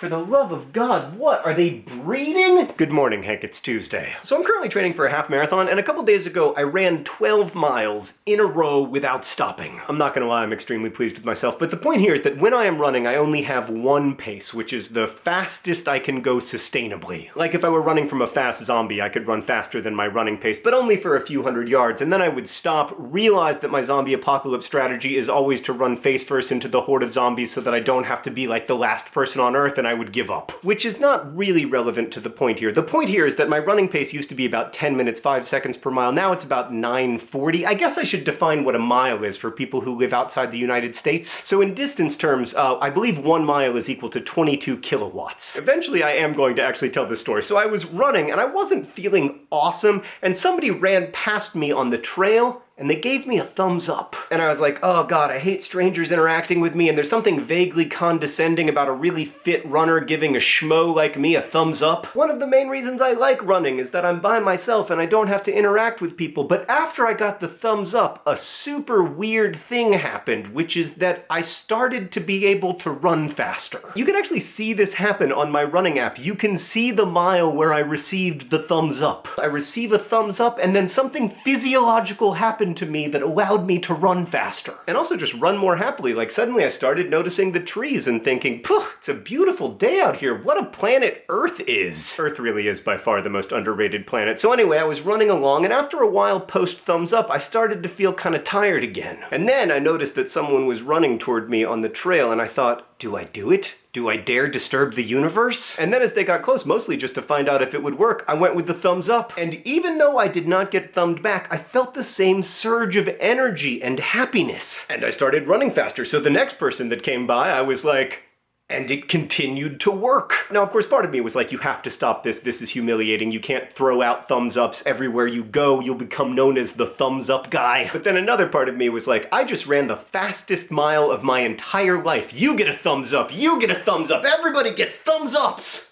For the love of God, what? Are they breeding? Good morning, Hank. It's Tuesday. So I'm currently training for a half marathon, and a couple days ago I ran 12 miles in a row without stopping. I'm not gonna lie, I'm extremely pleased with myself, but the point here is that when I am running, I only have one pace, which is the fastest I can go sustainably. Like if I were running from a fast zombie, I could run faster than my running pace, but only for a few hundred yards, and then I would stop, realize that my zombie apocalypse strategy is always to run face first into the horde of zombies so that I don't have to be like the last person on Earth, and I would give up. Which is not really relevant to the point here. The point here is that my running pace used to be about 10 minutes 5 seconds per mile, now it's about 9.40. I guess I should define what a mile is for people who live outside the United States. So in distance terms, uh, I believe one mile is equal to 22 kilowatts. Eventually I am going to actually tell this story. So I was running and I wasn't feeling awesome, and somebody ran past me on the trail and they gave me a thumbs up. And I was like, oh god, I hate strangers interacting with me, and there's something vaguely condescending about a really fit runner giving a schmo like me a thumbs up. One of the main reasons I like running is that I'm by myself and I don't have to interact with people, but after I got the thumbs up, a super weird thing happened, which is that I started to be able to run faster. You can actually see this happen on my running app. You can see the mile where I received the thumbs up. I receive a thumbs up, and then something physiological happened happened to me that allowed me to run faster. And also just run more happily. Like suddenly I started noticing the trees and thinking, Phew, it's a beautiful day out here. What a planet Earth is. Earth really is by far the most underrated planet. So anyway, I was running along and after a while post thumbs up, I started to feel kind of tired again. And then I noticed that someone was running toward me on the trail and I thought, do I do it? Do I dare disturb the universe? And then as they got close, mostly just to find out if it would work, I went with the thumbs up. And even though I did not get thumbed back, I felt the same surge of energy and happiness. And I started running faster, so the next person that came by, I was like, and it continued to work. Now, of course, part of me was like, you have to stop this, this is humiliating, you can't throw out thumbs ups everywhere you go, you'll become known as the thumbs up guy. But then another part of me was like, I just ran the fastest mile of my entire life. You get a thumbs up, you get a thumbs up, everybody gets thumbs ups!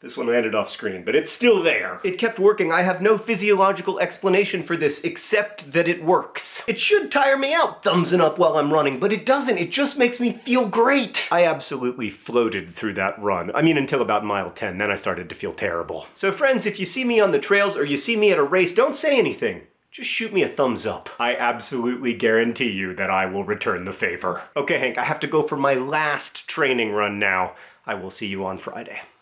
This one landed off screen, but it's still there. It kept working. I have no physiological explanation for this except that it works. It should tire me out thumbsing up while I'm running, but it doesn't. It just makes me feel great. I absolutely floated through that run. I mean, until about mile 10, then I started to feel terrible. So friends, if you see me on the trails or you see me at a race, don't say anything just shoot me a thumbs up. I absolutely guarantee you that I will return the favor. Okay, Hank, I have to go for my last training run now. I will see you on Friday.